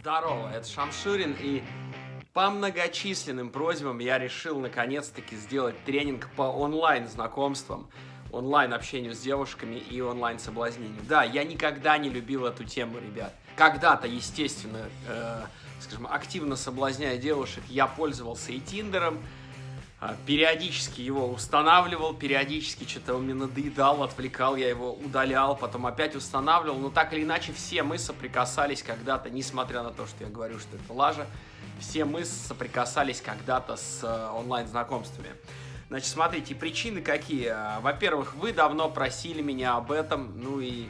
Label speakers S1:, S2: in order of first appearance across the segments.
S1: Здорово, это Шамшурин, и по многочисленным просьбам я решил наконец-таки сделать тренинг по онлайн-знакомствам, онлайн-общению с девушками и онлайн-соблазнению. Да, я никогда не любил эту тему, ребят. Когда-то, естественно, э, скажем, активно соблазняя девушек, я пользовался и Тиндером, периодически его устанавливал, периодически что-то он мне надоедал, отвлекал, я его удалял, потом опять устанавливал, но так или иначе все мы соприкасались когда-то, несмотря на то, что я говорю, что это лажа, все мы соприкасались когда-то с э, онлайн-знакомствами. Значит, смотрите, причины какие. Во-первых, вы давно просили меня об этом, ну и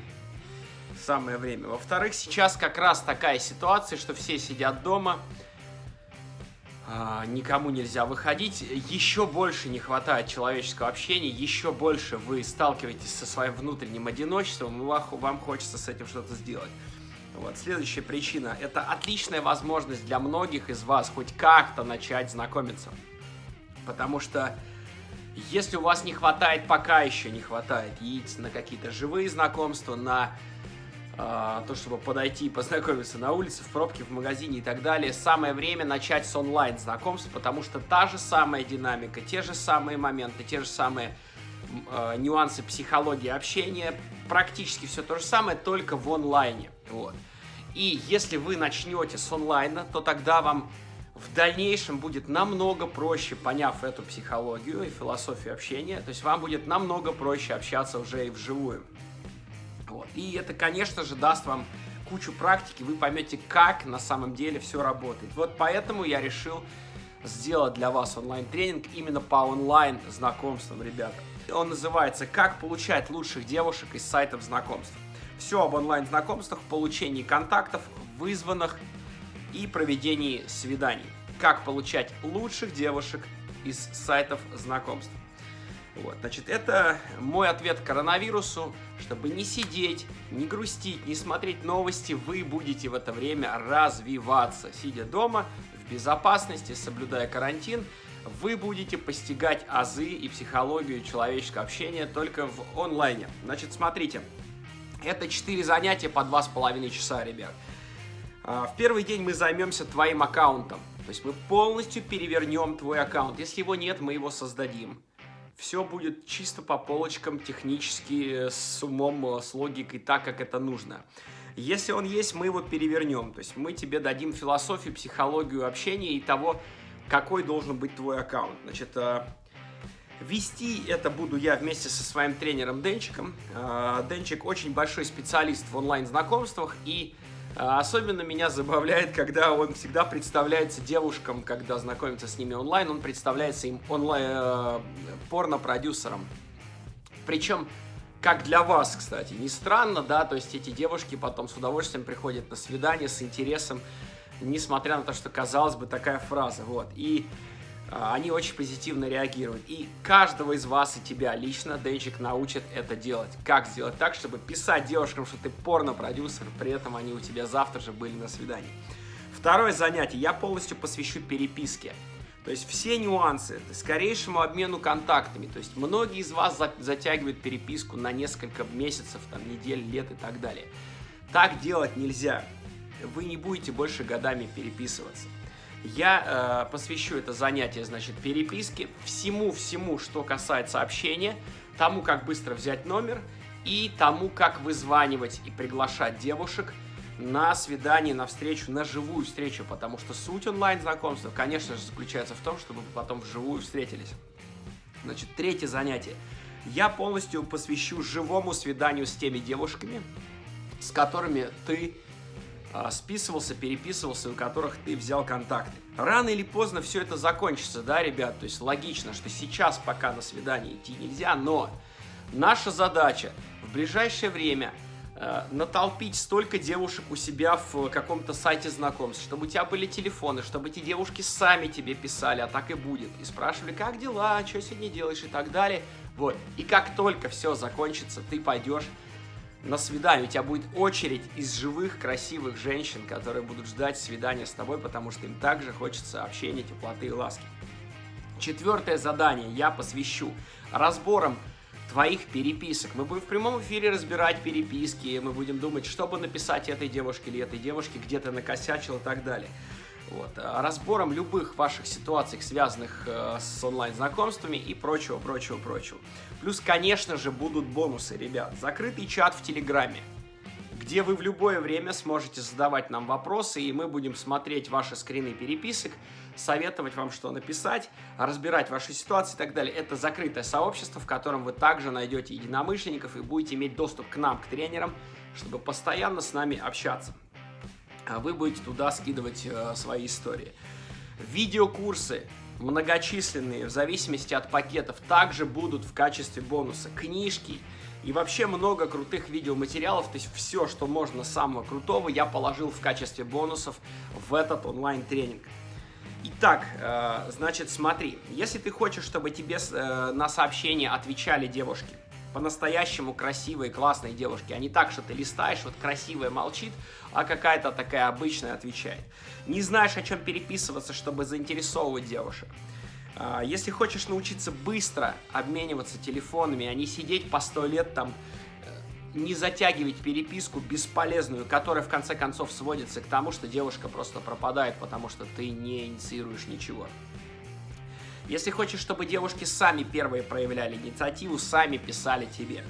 S1: самое время. Во-вторых, сейчас как раз такая ситуация, что все сидят дома, а, никому нельзя выходить, еще больше не хватает человеческого общения, еще больше вы сталкиваетесь со своим внутренним одиночеством, и вам хочется с этим что-то сделать. Вот. Следующая причина – это отличная возможность для многих из вас хоть как-то начать знакомиться. Потому что если у вас не хватает, пока еще не хватает яиц на какие-то живые знакомства, на а, то, чтобы подойти и познакомиться на улице, в пробке, в магазине и так далее, самое время начать с онлайн знакомств, потому что та же самая динамика, те же самые моменты, те же самые э, нюансы психологии общения, практически все то же самое, только в онлайне. Вот. И если вы начнете с онлайна, то тогда вам в дальнейшем будет намного проще, поняв эту психологию и философию общения, то есть вам будет намного проще общаться уже и вживую. Вот. И это, конечно же, даст вам кучу практики, вы поймете, как на самом деле все работает. Вот поэтому я решил сделать для вас онлайн-тренинг именно по онлайн-знакомствам, ребята. Он называется «Как получать лучших девушек из сайтов знакомств». Все об онлайн-знакомствах, получении контактов, вызванных и проведении свиданий. Как получать лучших девушек из сайтов знакомств. Вот, значит, это мой ответ коронавирусу, чтобы не сидеть, не грустить, не смотреть новости, вы будете в это время развиваться. Сидя дома, в безопасности, соблюдая карантин, вы будете постигать азы и психологию человеческого общения только в онлайне. Значит, смотрите, это 4 занятия по 2,5 часа, ребят. А, в первый день мы займемся твоим аккаунтом. То есть мы полностью перевернем твой аккаунт. Если его нет, мы его создадим все будет чисто по полочкам, технически, с умом, с логикой, так, как это нужно. Если он есть, мы его перевернем. То есть мы тебе дадим философию, психологию общения и того, какой должен быть твой аккаунт. Значит, э, вести это буду я вместе со своим тренером Денчиком. Э, Денчик очень большой специалист в онлайн-знакомствах и особенно меня забавляет, когда он всегда представляется девушкам, когда знакомится с ними онлайн, он представляется им онлайн э, порно-продюсером. Причем, как для вас, кстати, не странно, да, то есть эти девушки потом с удовольствием приходят на свидание с интересом, несмотря на то, что, казалось бы, такая фраза, вот. И а, они очень позитивно реагируют. И каждого из вас и тебя лично Денчик научит это делать. Как сделать так, чтобы писать девушкам, что ты порно-продюсер, при этом они у тебя завтра же были на свидании. Второе занятие я полностью посвящу переписке. То есть все нюансы, скорейшему обмену контактами. То есть многие из вас затягивают переписку на несколько месяцев, там, недель, лет и так далее. Так делать нельзя. Вы не будете больше годами переписываться. Я э, посвящу это занятие, значит, переписке, всему-всему, что касается общения, тому, как быстро взять номер и тому, как вызванивать и приглашать девушек на свидание, на встречу, на живую встречу, потому что суть онлайн-знакомства, конечно же, заключается в том, чтобы потом вживую встретились. Значит, третье занятие. Я полностью посвящу живому свиданию с теми девушками, с которыми ты списывался, переписывался, у которых ты взял контакты. Рано или поздно все это закончится, да, ребят? То есть логично, что сейчас пока на свидание идти нельзя, но наша задача в ближайшее время э, натолпить столько девушек у себя в каком-то сайте знакомств, чтобы у тебя были телефоны, чтобы эти девушки сами тебе писали, а так и будет, и спрашивали, как дела, что сегодня делаешь и так далее. Вот, и как только все закончится, ты пойдешь на свидание. У тебя будет очередь из живых, красивых женщин, которые будут ждать свидания с тобой, потому что им также хочется общения, теплоты и ласки. Четвертое задание я посвящу разборам твоих переписок. Мы будем в прямом эфире разбирать переписки, мы будем думать, что бы написать этой девушке или этой девушке, где ты накосячил и так далее. Вот. А разбором любых ваших ситуаций, связанных э, с онлайн-знакомствами и прочего, прочего, прочего. Плюс, конечно же, будут бонусы, ребят. Закрытый чат в Телеграме, где вы в любое время сможете задавать нам вопросы, и мы будем смотреть ваши скрины переписок, советовать вам, что написать, разбирать ваши ситуации и так далее. Это закрытое сообщество, в котором вы также найдете единомышленников и будете иметь доступ к нам, к тренерам, чтобы постоянно с нами общаться. А вы будете туда скидывать э, свои истории. Видеокурсы многочисленные, в зависимости от пакетов, также будут в качестве бонуса. Книжки и вообще много крутых видеоматериалов, то есть все, что можно самого крутого, я положил в качестве бонусов в этот онлайн-тренинг. Итак, э, значит, смотри, если ты хочешь, чтобы тебе э, на сообщения отвечали девушки, по-настоящему красивые, классные девушки, а не так, что ты листаешь, вот красивая молчит, а какая-то такая обычная отвечает. Не знаешь, о чем переписываться, чтобы заинтересовывать девушек. А, если хочешь научиться быстро обмениваться телефонами, а не сидеть по сто лет там, э, не затягивать переписку бесполезную, которая в конце концов сводится к тому, что девушка просто пропадает, потому что ты не инициируешь ничего. Если хочешь, чтобы девушки сами первые проявляли инициативу, сами писали тебе.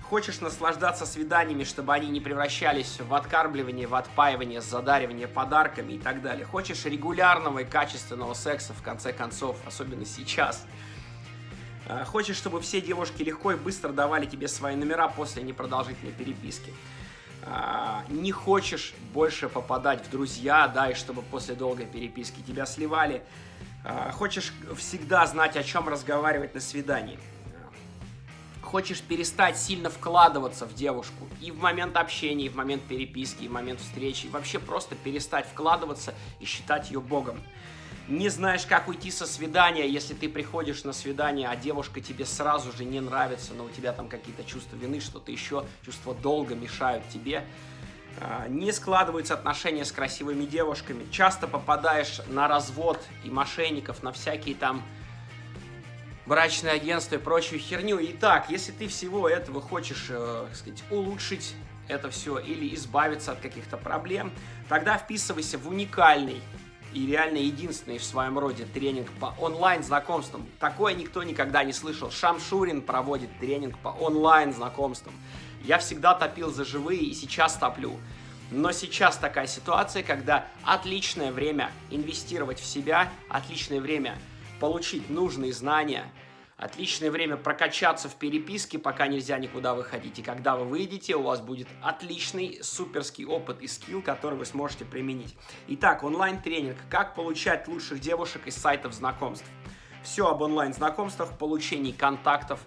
S1: Хочешь наслаждаться свиданиями, чтобы они не превращались в откармливание, в отпаивание, задаривание подарками и так далее. Хочешь регулярного и качественного секса, в конце концов, особенно сейчас. А, хочешь, чтобы все девушки легко и быстро давали тебе свои номера после непродолжительной переписки. А, не хочешь больше попадать в друзья, да, и чтобы после долгой переписки тебя сливали. А, хочешь всегда знать, о чем разговаривать на свидании. Хочешь перестать сильно вкладываться в девушку и в момент общения, и в момент переписки, и в момент встречи, и вообще просто перестать вкладываться и считать ее богом. Не знаешь, как уйти со свидания, если ты приходишь на свидание, а девушка тебе сразу же не нравится, но у тебя там какие-то чувства вины, что-то еще, чувства долга мешают тебе. А, не складываются отношения с красивыми девушками, часто попадаешь на развод и мошенников, на всякие там брачные агентства и прочую херню. Итак, если ты всего этого хочешь, э, сказать, улучшить это все или избавиться от каких-то проблем, тогда вписывайся в уникальный и реально единственный в своем роде тренинг по онлайн-знакомствам. Такое никто никогда не слышал. Шамшурин проводит тренинг по онлайн-знакомствам. Я всегда топил за живые и сейчас топлю. Но сейчас такая ситуация, когда отличное время инвестировать в себя, отличное время получить нужные знания, отличное время прокачаться в переписке, пока нельзя никуда выходить. И когда вы выйдете, у вас будет отличный суперский опыт и скилл, который вы сможете применить. Итак, онлайн-тренинг «Как получать лучших девушек из сайтов знакомств». Все об онлайн-знакомствах, получении контактов,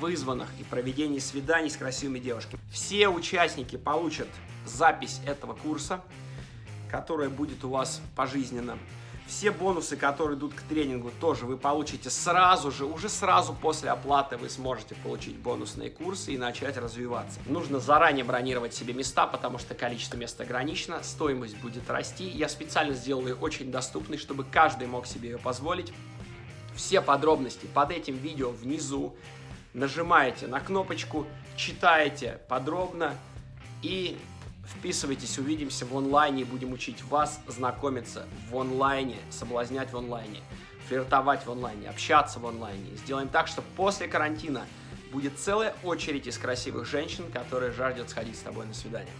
S1: вызванных и проведении свиданий с красивыми девушками. Все участники получат запись этого курса, которая будет у вас пожизненно. Все бонусы, которые идут к тренингу, тоже вы получите сразу же, уже сразу после оплаты вы сможете получить бонусные курсы и начать развиваться. Нужно заранее бронировать себе места, потому что количество мест ограничено, стоимость будет расти. Я специально сделал ее очень доступной, чтобы каждый мог себе ее позволить. Все подробности под этим видео внизу нажимаете на кнопочку, читаете подробно и вписывайтесь, увидимся в онлайне, будем учить вас знакомиться в онлайне, соблазнять в онлайне, флиртовать в онлайне, общаться в онлайне. Сделаем так, что после карантина будет целая очередь из красивых женщин, которые жаждут сходить с тобой на свидание.